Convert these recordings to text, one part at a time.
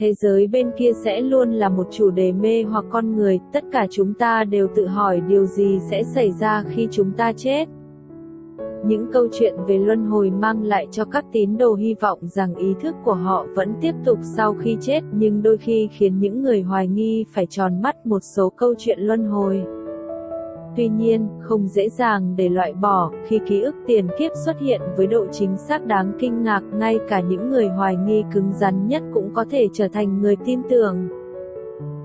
Thế giới bên kia sẽ luôn là một chủ đề mê hoặc con người, tất cả chúng ta đều tự hỏi điều gì sẽ xảy ra khi chúng ta chết. Những câu chuyện về luân hồi mang lại cho các tín đồ hy vọng rằng ý thức của họ vẫn tiếp tục sau khi chết, nhưng đôi khi khiến những người hoài nghi phải tròn mắt một số câu chuyện luân hồi. Tuy nhiên, không dễ dàng để loại bỏ, khi ký ức tiền kiếp xuất hiện với độ chính xác đáng kinh ngạc, ngay cả những người hoài nghi cứng rắn nhất cũng có thể trở thành người tin tưởng.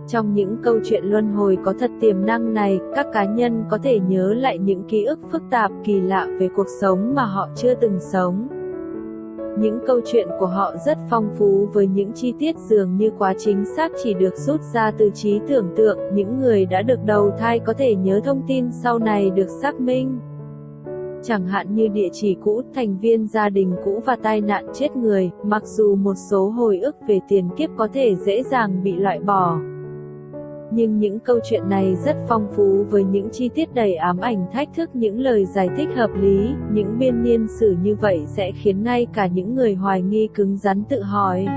Trong những câu chuyện luân hồi có thật tiềm năng này, các cá nhân có thể nhớ lại những ký ức phức tạp kỳ lạ về cuộc sống mà họ chưa từng sống. Những câu chuyện của họ rất phong phú với những chi tiết dường như quá chính xác chỉ được rút ra từ trí tưởng tượng, những người đã được đầu thai có thể nhớ thông tin sau này được xác minh. Chẳng hạn như địa chỉ cũ, thành viên gia đình cũ và tai nạn chết người, mặc dù một số hồi ức về tiền kiếp có thể dễ dàng bị loại bỏ nhưng những câu chuyện này rất phong phú với những chi tiết đầy ám ảnh thách thức những lời giải thích hợp lý, những biên niên sử như vậy sẽ khiến ngay cả những người hoài nghi cứng rắn tự hỏi.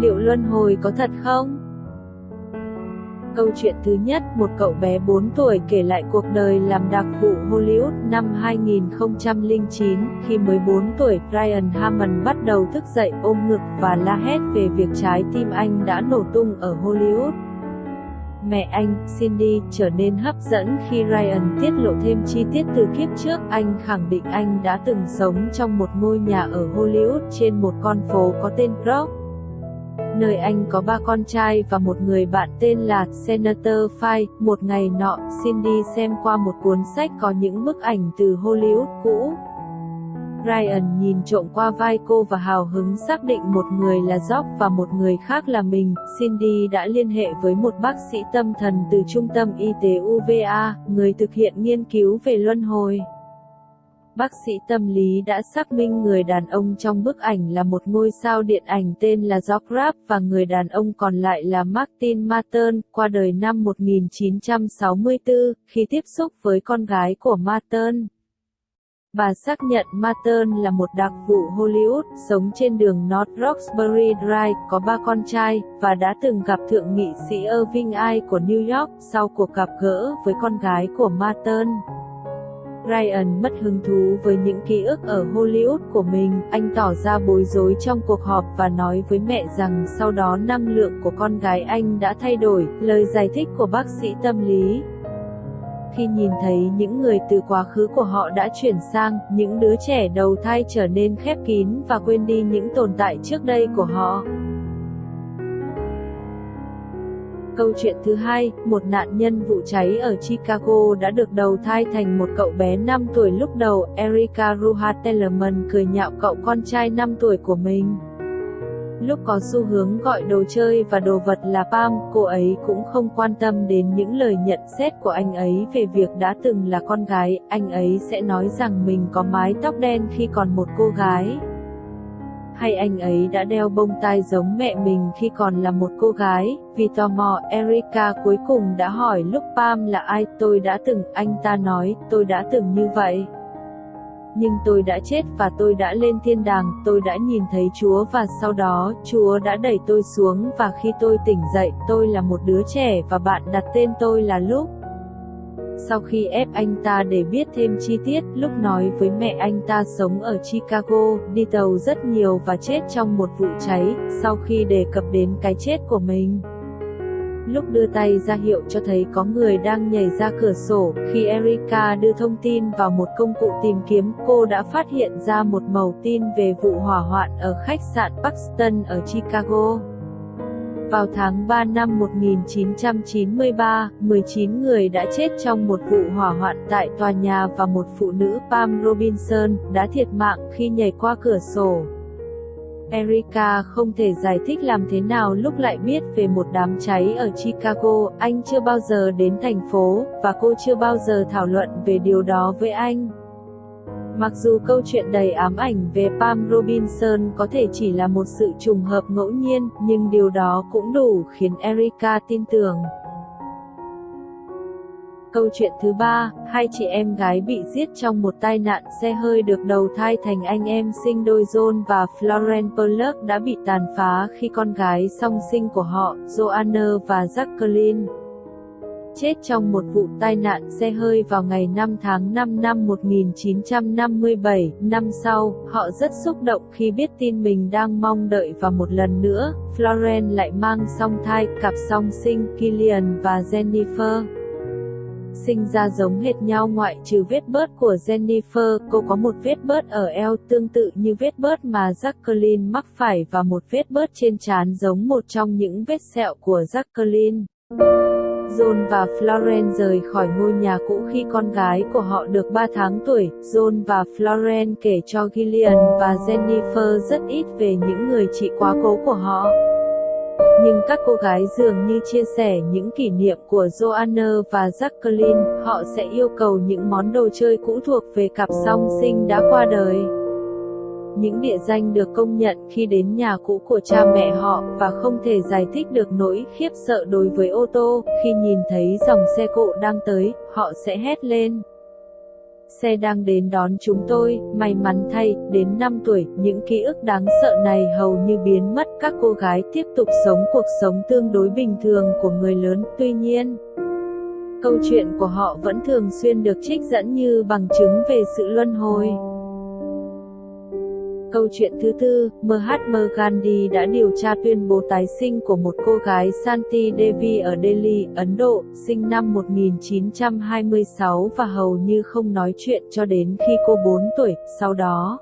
Liệu luân hồi có thật không? Câu chuyện thứ nhất, một cậu bé 4 tuổi kể lại cuộc đời làm đặc vụ Hollywood năm 2009. Khi mới 4 tuổi, brian Hammond bắt đầu thức dậy ôm ngực và la hét về việc trái tim anh đã nổ tung ở Hollywood. Mẹ anh, Cindy, trở nên hấp dẫn khi Ryan tiết lộ thêm chi tiết từ kiếp trước. Anh khẳng định anh đã từng sống trong một ngôi nhà ở Hollywood trên một con phố có tên Brock. Nơi anh có ba con trai và một người bạn tên là Senator Fay. Một ngày nọ, Cindy xem qua một cuốn sách có những bức ảnh từ Hollywood cũ. Ryan nhìn trộm qua vai cô và hào hứng xác định một người là Jock và một người khác là mình. Cindy đã liên hệ với một bác sĩ tâm thần từ trung tâm y tế UVA, người thực hiện nghiên cứu về luân hồi. Bác sĩ tâm lý đã xác minh người đàn ông trong bức ảnh là một ngôi sao điện ảnh tên là Jock Rapp và người đàn ông còn lại là Martin Martin, qua đời năm 1964, khi tiếp xúc với con gái của Martin và xác nhận Martin là một đặc vụ Hollywood, sống trên đường North Roxbury Drive, có ba con trai, và đã từng gặp thượng nghị sĩ Irving I của New York sau cuộc gặp gỡ với con gái của Martin. Ryan mất hứng thú với những ký ức ở Hollywood của mình, anh tỏ ra bối rối trong cuộc họp và nói với mẹ rằng sau đó năng lượng của con gái anh đã thay đổi, lời giải thích của bác sĩ tâm lý khi nhìn thấy những người từ quá khứ của họ đã chuyển sang, những đứa trẻ đầu thai trở nên khép kín và quên đi những tồn tại trước đây của họ. Câu chuyện thứ hai, một nạn nhân vụ cháy ở Chicago đã được đầu thai thành một cậu bé 5 tuổi lúc đầu, Erica Ruha Tellerman cười nhạo cậu con trai 5 tuổi của mình. Lúc có xu hướng gọi đồ chơi và đồ vật là Pam, cô ấy cũng không quan tâm đến những lời nhận xét của anh ấy về việc đã từng là con gái, anh ấy sẽ nói rằng mình có mái tóc đen khi còn một cô gái. Hay anh ấy đã đeo bông tai giống mẹ mình khi còn là một cô gái, vì tò mò Erika cuối cùng đã hỏi lúc Pam là ai, tôi đã từng, anh ta nói, tôi đã từng như vậy nhưng tôi đã chết và tôi đã lên thiên đàng, tôi đã nhìn thấy Chúa và sau đó, Chúa đã đẩy tôi xuống và khi tôi tỉnh dậy, tôi là một đứa trẻ và bạn đặt tên tôi là Lúc. Sau khi ép anh ta để biết thêm chi tiết, Lúc nói với mẹ anh ta sống ở Chicago, đi tàu rất nhiều và chết trong một vụ cháy, sau khi đề cập đến cái chết của mình. Lúc đưa tay ra hiệu cho thấy có người đang nhảy ra cửa sổ, khi Erika đưa thông tin vào một công cụ tìm kiếm, cô đã phát hiện ra một mẩu tin về vụ hỏa hoạn ở khách sạn Paxton ở Chicago. Vào tháng 3 năm 1993, 19 người đã chết trong một vụ hỏa hoạn tại tòa nhà và một phụ nữ Pam Robinson đã thiệt mạng khi nhảy qua cửa sổ. Erika không thể giải thích làm thế nào lúc lại biết về một đám cháy ở Chicago, anh chưa bao giờ đến thành phố, và cô chưa bao giờ thảo luận về điều đó với anh. Mặc dù câu chuyện đầy ám ảnh về Pam Robinson có thể chỉ là một sự trùng hợp ngẫu nhiên, nhưng điều đó cũng đủ khiến Erika tin tưởng. Câu chuyện thứ ba, hai chị em gái bị giết trong một tai nạn xe hơi được đầu thai thành anh em sinh đôi John và Florence Pollock đã bị tàn phá khi con gái song sinh của họ, Joanna và Jacqueline, chết trong một vụ tai nạn xe hơi vào ngày 5 tháng 5 năm 1957. Năm sau, họ rất xúc động khi biết tin mình đang mong đợi và một lần nữa, Florence lại mang song thai, cặp song sinh Killian và Jennifer sinh ra giống hệt nhau ngoại trừ vết bớt của Jennifer, cô có một vết bớt ở eo tương tự như vết bớt mà Jacqueline mắc phải và một vết bớt trên trán giống một trong những vết sẹo của Jacqueline. John và Florence rời khỏi ngôi nhà cũ khi con gái của họ được 3 tháng tuổi. John và Florence kể cho Gillian và Jennifer rất ít về những người chị quá cố của họ. Nhưng các cô gái dường như chia sẻ những kỷ niệm của Joanna và Jacqueline, họ sẽ yêu cầu những món đồ chơi cũ thuộc về cặp song sinh đã qua đời. Những địa danh được công nhận khi đến nhà cũ của cha mẹ họ và không thể giải thích được nỗi khiếp sợ đối với ô tô, khi nhìn thấy dòng xe cộ đang tới, họ sẽ hét lên xe đang đến đón chúng tôi, may mắn thay, đến 5 tuổi, những ký ức đáng sợ này hầu như biến mất, các cô gái tiếp tục sống cuộc sống tương đối bình thường của người lớn, tuy nhiên, câu chuyện của họ vẫn thường xuyên được trích dẫn như bằng chứng về sự luân hồi. Câu chuyện thứ tư, Mahatma Gandhi đã điều tra tuyên bố tái sinh của một cô gái Santi Devi ở Delhi, Ấn Độ, sinh năm 1926 và hầu như không nói chuyện cho đến khi cô 4 tuổi, sau đó.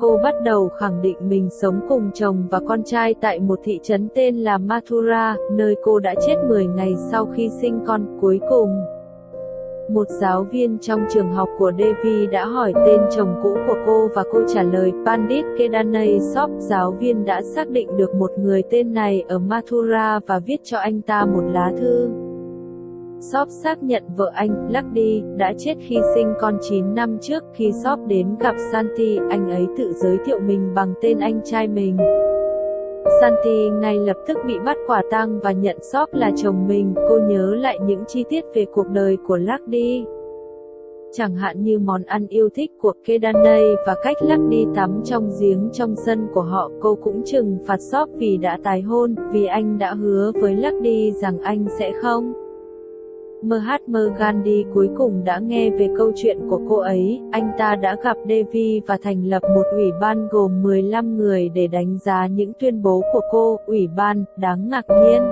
Cô bắt đầu khẳng định mình sống cùng chồng và con trai tại một thị trấn tên là Mathura, nơi cô đã chết 10 ngày sau khi sinh con, cuối cùng. Một giáo viên trong trường học của Devi đã hỏi tên chồng cũ của cô và cô trả lời Pandit Kedanay Sop. Giáo viên đã xác định được một người tên này ở Mathura và viết cho anh ta một lá thư. Sop xác nhận vợ anh, Lucky, đã chết khi sinh con 9 năm trước. Khi Sop đến gặp Santi, anh ấy tự giới thiệu mình bằng tên anh trai mình. Santi ngay lập tức bị bắt quả tang và nhận sóc là chồng mình, cô nhớ lại những chi tiết về cuộc đời của Lucky. Chẳng hạn như món ăn yêu thích của Kedanay và cách lắc đi tắm trong giếng trong sân của họ, cô cũng trừng phạt sóc vì đã tái hôn, vì anh đã hứa với Lucky rằng anh sẽ không. Mahatma Gandhi cuối cùng đã nghe về câu chuyện của cô ấy, anh ta đã gặp Devi và thành lập một ủy ban gồm 15 người để đánh giá những tuyên bố của cô, ủy ban, đáng ngạc nhiên.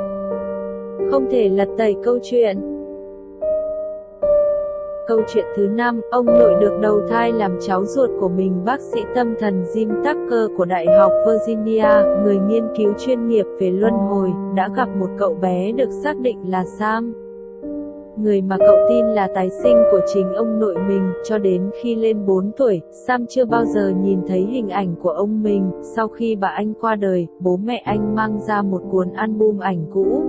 Không thể lật tẩy câu chuyện. Câu chuyện thứ năm, ông nội được đầu thai làm cháu ruột của mình bác sĩ tâm thần Jim Tucker của Đại học Virginia, người nghiên cứu chuyên nghiệp về luân hồi, đã gặp một cậu bé được xác định là Sam người mà cậu tin là tái sinh của chính ông nội mình, cho đến khi lên 4 tuổi, Sam chưa bao giờ nhìn thấy hình ảnh của ông mình, sau khi bà anh qua đời, bố mẹ anh mang ra một cuốn album ảnh cũ.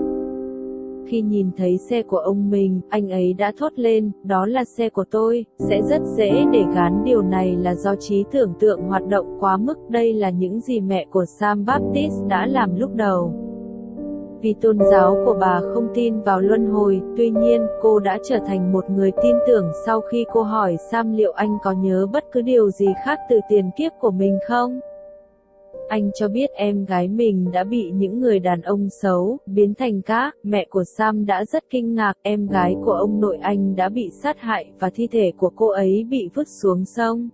Khi nhìn thấy xe của ông mình, anh ấy đã thốt lên, đó là xe của tôi, sẽ rất dễ để gán. Điều này là do trí tưởng tượng hoạt động quá mức, đây là những gì mẹ của Sam Baptist đã làm lúc đầu vì tôn giáo của bà không tin vào luân hồi, tuy nhiên, cô đã trở thành một người tin tưởng sau khi cô hỏi Sam liệu anh có nhớ bất cứ điều gì khác từ tiền kiếp của mình không? Anh cho biết em gái mình đã bị những người đàn ông xấu, biến thành cá, mẹ của Sam đã rất kinh ngạc, em gái của ông nội anh đã bị sát hại và thi thể của cô ấy bị vứt xuống sông.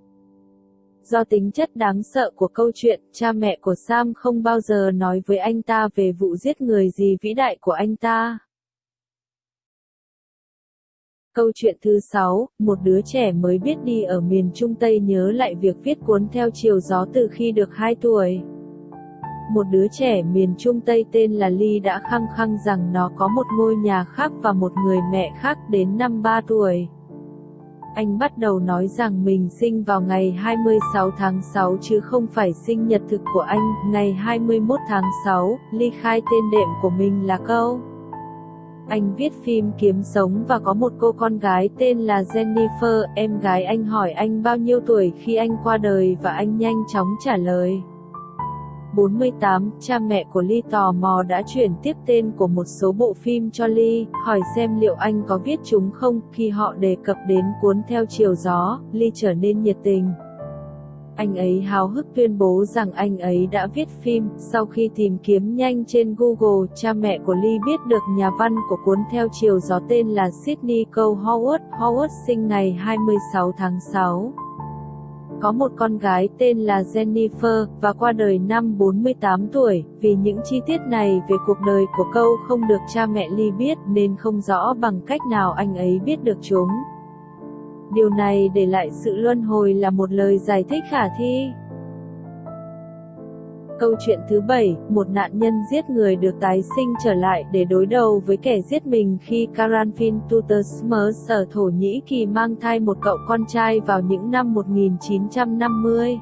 Do tính chất đáng sợ của câu chuyện, cha mẹ của Sam không bao giờ nói với anh ta về vụ giết người gì vĩ đại của anh ta. Câu chuyện thứ 6, một đứa trẻ mới biết đi ở miền Trung Tây nhớ lại việc viết cuốn theo chiều gió từ khi được 2 tuổi. Một đứa trẻ miền Trung Tây tên là Ly đã khăng khăng rằng nó có một ngôi nhà khác và một người mẹ khác đến năm 3 tuổi anh bắt đầu nói rằng mình sinh vào ngày 26 tháng 6 chứ không phải sinh nhật thực của anh, ngày 21 tháng 6, ly khai tên đệm của mình là câu. Anh viết phim kiếm sống và có một cô con gái tên là Jennifer, em gái anh hỏi anh bao nhiêu tuổi khi anh qua đời và anh nhanh chóng trả lời. 48, cha mẹ của Ly tò mò đã chuyển tiếp tên của một số bộ phim cho Ly, hỏi xem liệu anh có viết chúng không. Khi họ đề cập đến cuốn Theo chiều gió, Ly trở nên nhiệt tình. Anh ấy háo hức tuyên bố rằng anh ấy đã viết phim. Sau khi tìm kiếm nhanh trên Google, cha mẹ của Lee biết được nhà văn của cuốn Theo chiều gió tên là Sydney Cole Howard. Howard sinh ngày 26 tháng 6 có một con gái tên là Jennifer, và qua đời năm 48 tuổi, vì những chi tiết này về cuộc đời của câu không được cha mẹ Ly biết nên không rõ bằng cách nào anh ấy biết được chúng. Điều này để lại sự luân hồi là một lời giải thích khả thi. Câu chuyện thứ bảy, một nạn nhân giết người được tái sinh trở lại để đối đầu với kẻ giết mình khi Karanfin Tutosmers ở Thổ Nhĩ Kỳ mang thai một cậu con trai vào những năm 1950.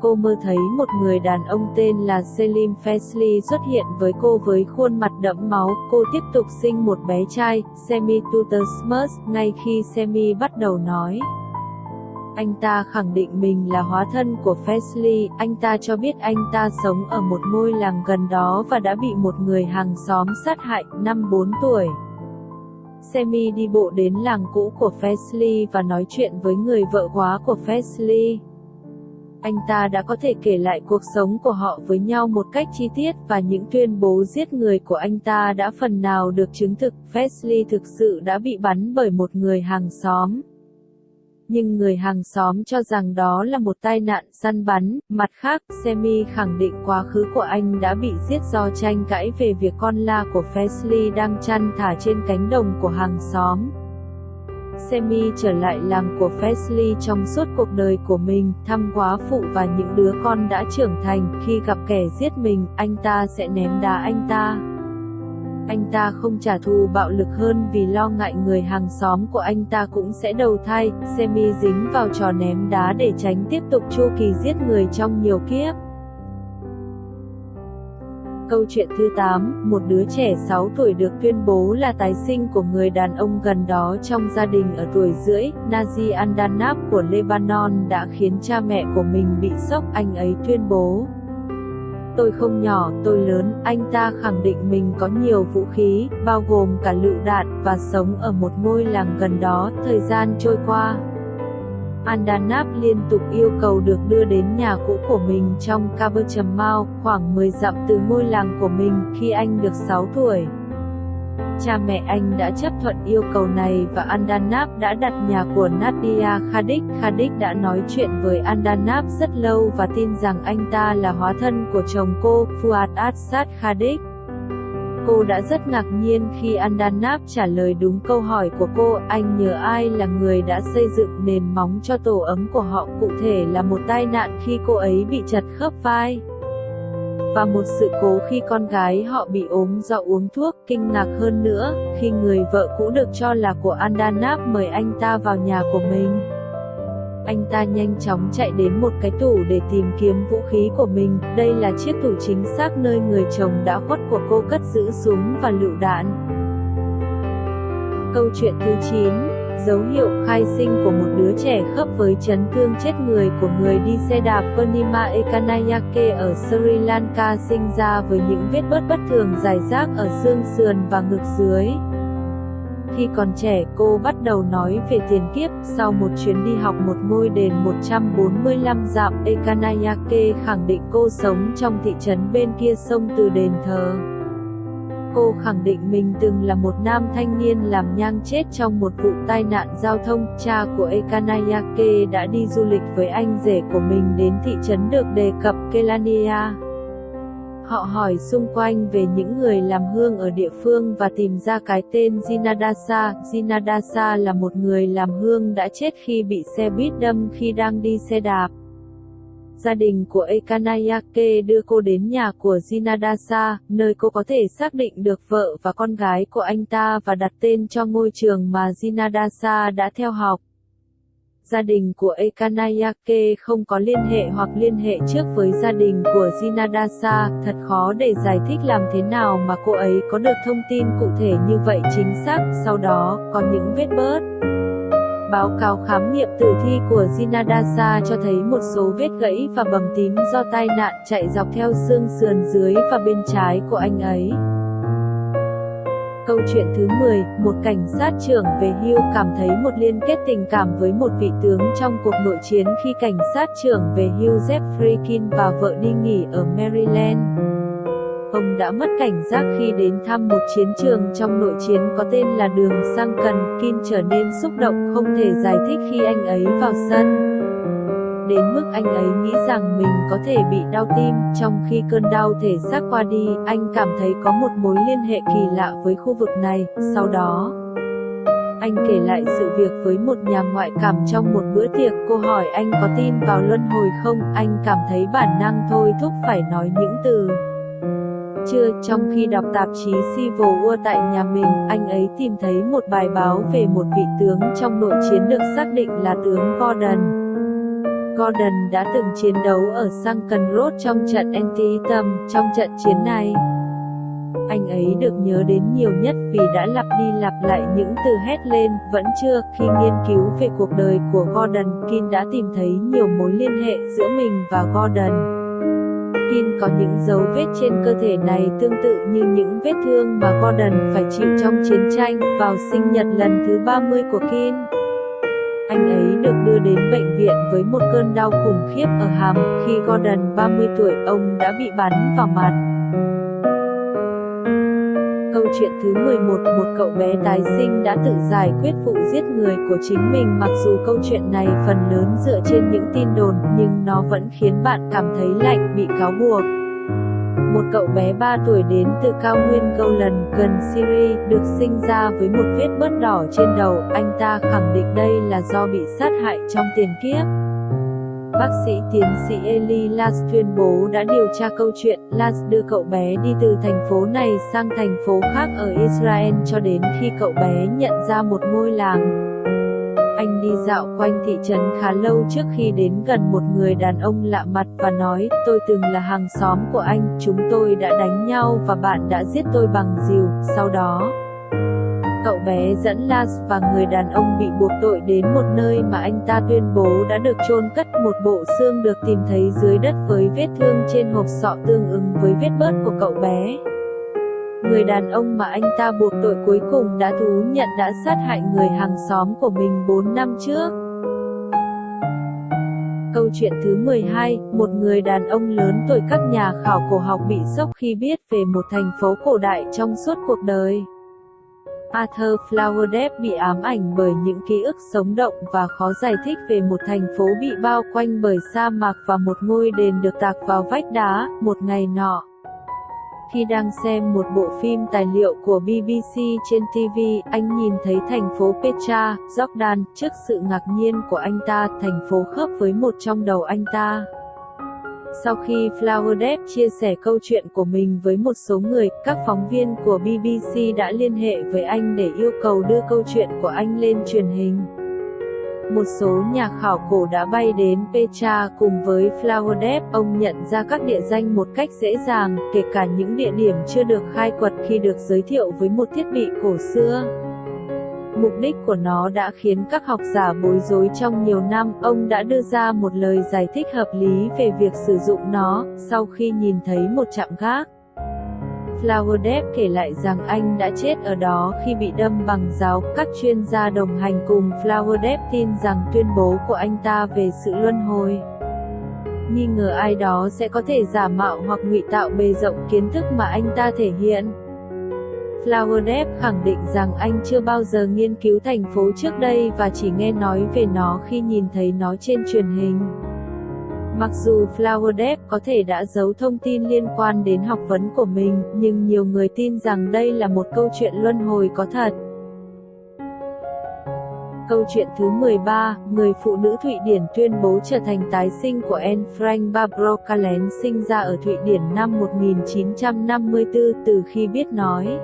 Cô mơ thấy một người đàn ông tên là Selim Fesli xuất hiện với cô với khuôn mặt đẫm máu. Cô tiếp tục sinh một bé trai, Semi Tutosmers, ngay khi Semi bắt đầu nói. Anh ta khẳng định mình là hóa thân của Fesley, anh ta cho biết anh ta sống ở một ngôi làng gần đó và đã bị một người hàng xóm sát hại, năm 4 tuổi. Semi đi bộ đến làng cũ của Fesley và nói chuyện với người vợ quá của Fesley. Anh ta đã có thể kể lại cuộc sống của họ với nhau một cách chi tiết và những tuyên bố giết người của anh ta đã phần nào được chứng thực. Fesley thực sự đã bị bắn bởi một người hàng xóm nhưng người hàng xóm cho rằng đó là một tai nạn săn bắn. Mặt khác, Semi khẳng định quá khứ của anh đã bị giết do tranh cãi về việc con la của Fesley đang chăn thả trên cánh đồng của hàng xóm. Semi trở lại làng của Fesley trong suốt cuộc đời của mình, thăm quá phụ và những đứa con đã trưởng thành. Khi gặp kẻ giết mình, anh ta sẽ ném đá anh ta. Anh ta không trả thù bạo lực hơn vì lo ngại người hàng xóm của anh ta cũng sẽ đầu thai, Semi dính vào trò ném đá để tránh tiếp tục chu kỳ giết người trong nhiều kiếp. Câu chuyện thứ 8, một đứa trẻ 6 tuổi được tuyên bố là tái sinh của người đàn ông gần đó trong gia đình ở tuổi rưỡi, Nazi Andanab của Lebanon đã khiến cha mẹ của mình bị sốc, anh ấy tuyên bố. Tôi không nhỏ, tôi lớn, anh ta khẳng định mình có nhiều vũ khí, bao gồm cả lựu đạn, và sống ở một ngôi làng gần đó, thời gian trôi qua. Andanap liên tục yêu cầu được đưa đến nhà cũ của mình trong Kaberchamau, khoảng 10 dặm từ ngôi làng của mình, khi anh được 6 tuổi. Cha mẹ anh đã chấp thuận yêu cầu này và Andanap đã đặt nhà của Nadia Khadik. Khadik đã nói chuyện với Andanap rất lâu và tin rằng anh ta là hóa thân của chồng cô, Fuad Assad Khadik. Cô đã rất ngạc nhiên khi Andanap trả lời đúng câu hỏi của cô, anh nhớ ai là người đã xây dựng nền móng cho tổ ấm của họ, cụ thể là một tai nạn khi cô ấy bị chật khớp vai và một sự cố khi con gái họ bị ốm do uống thuốc, kinh ngạc hơn nữa, khi người vợ cũ được cho là của Andanap mời anh ta vào nhà của mình. Anh ta nhanh chóng chạy đến một cái tủ để tìm kiếm vũ khí của mình, đây là chiếc tủ chính xác nơi người chồng đã khuất của cô cất giữ súng và lựu đạn. Câu chuyện thứ 9 Dấu hiệu khai sinh của một đứa trẻ khớp với chấn thương chết người của người đi xe đạp Purnima Ekanayake ở Sri Lanka sinh ra với những vết bớt bất thường dài rác ở xương sườn và ngực dưới. Khi còn trẻ, cô bắt đầu nói về tiền kiếp, sau một chuyến đi học một ngôi đền 145 dặm, Ekanayake khẳng định cô sống trong thị trấn bên kia sông từ đền thờ. Cô khẳng định mình từng là một nam thanh niên làm nhang chết trong một vụ tai nạn giao thông. Cha của Ekanayake đã đi du lịch với anh rể của mình đến thị trấn được đề cập Kelania. Họ hỏi xung quanh về những người làm hương ở địa phương và tìm ra cái tên Jinadasa. Jinadasa là một người làm hương đã chết khi bị xe buýt đâm khi đang đi xe đạp. Gia đình của Ekanayake đưa cô đến nhà của Jinadasa, nơi cô có thể xác định được vợ và con gái của anh ta và đặt tên cho ngôi trường mà Jinadasa đã theo học. Gia đình của Ekanayake không có liên hệ hoặc liên hệ trước với gia đình của Jinadasa, thật khó để giải thích làm thế nào mà cô ấy có được thông tin cụ thể như vậy chính xác, sau đó, có những vết bớt. Báo cáo khám nghiệm tử thi của Jinadasa cho thấy một số vết gãy và bầm tím do tai nạn chạy dọc theo xương sườn dưới và bên trái của anh ấy. Câu chuyện thứ 10, một cảnh sát trưởng về hưu cảm thấy một liên kết tình cảm với một vị tướng trong cuộc nội chiến khi cảnh sát trưởng về hưu Jeffrey Kin và vợ đi nghỉ ở Maryland. Ông đã mất cảnh giác khi đến thăm một chiến trường trong nội chiến có tên là đường sang cần, Kim trở nên xúc động không thể giải thích khi anh ấy vào sân. Đến mức anh ấy nghĩ rằng mình có thể bị đau tim, trong khi cơn đau thể xác qua đi, anh cảm thấy có một mối liên hệ kỳ lạ với khu vực này, sau đó... Anh kể lại sự việc với một nhà ngoại cảm trong một bữa tiệc, cô hỏi anh có tin vào luân hồi không, anh cảm thấy bản năng thôi thúc phải nói những từ. Trưa, trong khi đọc tạp chí Civil War tại nhà mình, anh ấy tìm thấy một bài báo về một vị tướng trong nội chiến được xác định là tướng Gordon. Gordon đã từng chiến đấu ở Sunken Road trong trận Antietam. Trong trận chiến này, anh ấy được nhớ đến nhiều nhất vì đã lặp đi lặp lại những từ hét lên, vẫn chưa, khi nghiên cứu về cuộc đời của Gordon, Kin đã tìm thấy nhiều mối liên hệ giữa mình và Gordon. Kin có những dấu vết trên cơ thể này tương tự như những vết thương mà Gordon phải chịu trong chiến tranh vào sinh nhật lần thứ 30 của Kin. Anh ấy được đưa đến bệnh viện với một cơn đau khủng khiếp ở hàm, khi Gordon 30 tuổi ông đã bị bắn vào mặt. Câu chuyện thứ 11 Một cậu bé tái sinh đã tự giải quyết vụ giết người của chính mình. Mặc dù câu chuyện này phần lớn dựa trên những tin đồn Nhưng nó vẫn khiến bạn cảm thấy lạnh bị cáo buộc. Một cậu bé 3 tuổi đến từ cao nguyên Golan gần Syria, được sinh ra với một vết bớt đỏ trên đầu, anh ta khẳng định đây là do bị sát hại trong tiền kiếp. Bác sĩ tiến sĩ Eli Las tuyên bố đã điều tra câu chuyện, Las đưa cậu bé đi từ thành phố này sang thành phố khác ở Israel cho đến khi cậu bé nhận ra một ngôi làng. Anh đi dạo quanh thị trấn khá lâu trước khi đến gần một người đàn ông lạ mặt và nói, tôi từng là hàng xóm của anh, chúng tôi đã đánh nhau và bạn đã giết tôi bằng rìu, sau đó... Cậu bé dẫn Lars và người đàn ông bị buộc tội đến một nơi mà anh ta tuyên bố đã được chôn cất một bộ xương được tìm thấy dưới đất với vết thương trên hộp sọ tương ứng với vết bớt của cậu bé. Người đàn ông mà anh ta buộc tội cuối cùng đã thú nhận đã sát hại người hàng xóm của mình 4 năm trước. Câu chuyện thứ 12, một người đàn ông lớn tuổi các nhà khảo cổ học bị sốc khi biết về một thành phố cổ đại trong suốt cuộc đời. Arthur Flower bị ám ảnh bởi những ký ức sống động và khó giải thích về một thành phố bị bao quanh bởi sa mạc và một ngôi đền được tạc vào vách đá, một ngày nọ. Khi đang xem một bộ phim tài liệu của BBC trên TV, anh nhìn thấy thành phố Petra, Jordan, trước sự ngạc nhiên của anh ta, thành phố khớp với một trong đầu anh ta. Sau khi Flower Depp chia sẻ câu chuyện của mình với một số người, các phóng viên của BBC đã liên hệ với anh để yêu cầu đưa câu chuyện của anh lên truyền hình. Một số nhà khảo cổ đã bay đến Petra cùng với Flower Depp, ông nhận ra các địa danh một cách dễ dàng, kể cả những địa điểm chưa được khai quật khi được giới thiệu với một thiết bị cổ xưa. Mục đích của nó đã khiến các học giả bối rối trong nhiều năm, ông đã đưa ra một lời giải thích hợp lý về việc sử dụng nó, sau khi nhìn thấy một trạm gác. Flower Depp kể lại rằng anh đã chết ở đó khi bị đâm bằng giáo. Các chuyên gia đồng hành cùng Flower Depp tin rằng tuyên bố của anh ta về sự luân hồi nghi ngờ ai đó sẽ có thể giả mạo hoặc ngụy tạo bề rộng kiến thức mà anh ta thể hiện. Flower khẳng định rằng anh chưa bao giờ nghiên cứu thành phố trước đây và chỉ nghe nói về nó khi nhìn thấy nó trên truyền hình. Mặc dù Flower có thể đã giấu thông tin liên quan đến học vấn của mình, nhưng nhiều người tin rằng đây là một câu chuyện luân hồi có thật. Câu chuyện thứ 13, người phụ nữ Thụy Điển tuyên bố trở thành tái sinh của Anne Frank Barbro Kallen sinh ra ở Thụy Điển năm 1954 từ khi biết nói.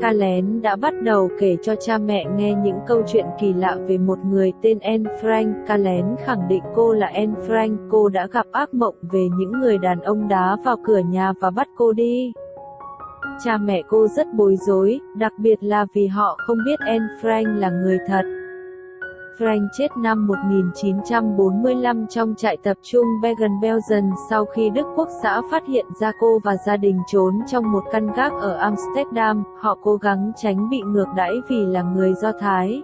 Ca lén đã bắt đầu kể cho cha mẹ nghe những câu chuyện kỳ lạ về một người tên Anne Frank. Ca lén khẳng định cô là Anne Frank, cô đã gặp ác mộng về những người đàn ông đá vào cửa nhà và bắt cô đi. Cha mẹ cô rất bối rối, đặc biệt là vì họ không biết Anne Frank là người thật. Frank chết năm 1945 trong trại tập trung Bergen-Belsen sau khi Đức Quốc xã phát hiện ra cô và gia đình trốn trong một căn gác ở Amsterdam, họ cố gắng tránh bị ngược đãi vì là người Do Thái.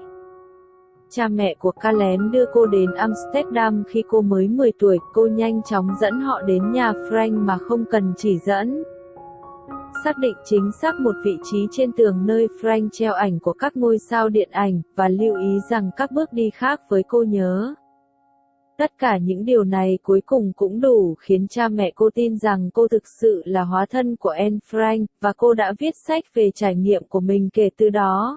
Cha mẹ của Kalen đưa cô đến Amsterdam khi cô mới 10 tuổi, cô nhanh chóng dẫn họ đến nhà Frank mà không cần chỉ dẫn xác định chính xác một vị trí trên tường nơi Frank treo ảnh của các ngôi sao điện ảnh, và lưu ý rằng các bước đi khác với cô nhớ. Tất cả những điều này cuối cùng cũng đủ khiến cha mẹ cô tin rằng cô thực sự là hóa thân của Anne Frank, và cô đã viết sách về trải nghiệm của mình kể từ đó.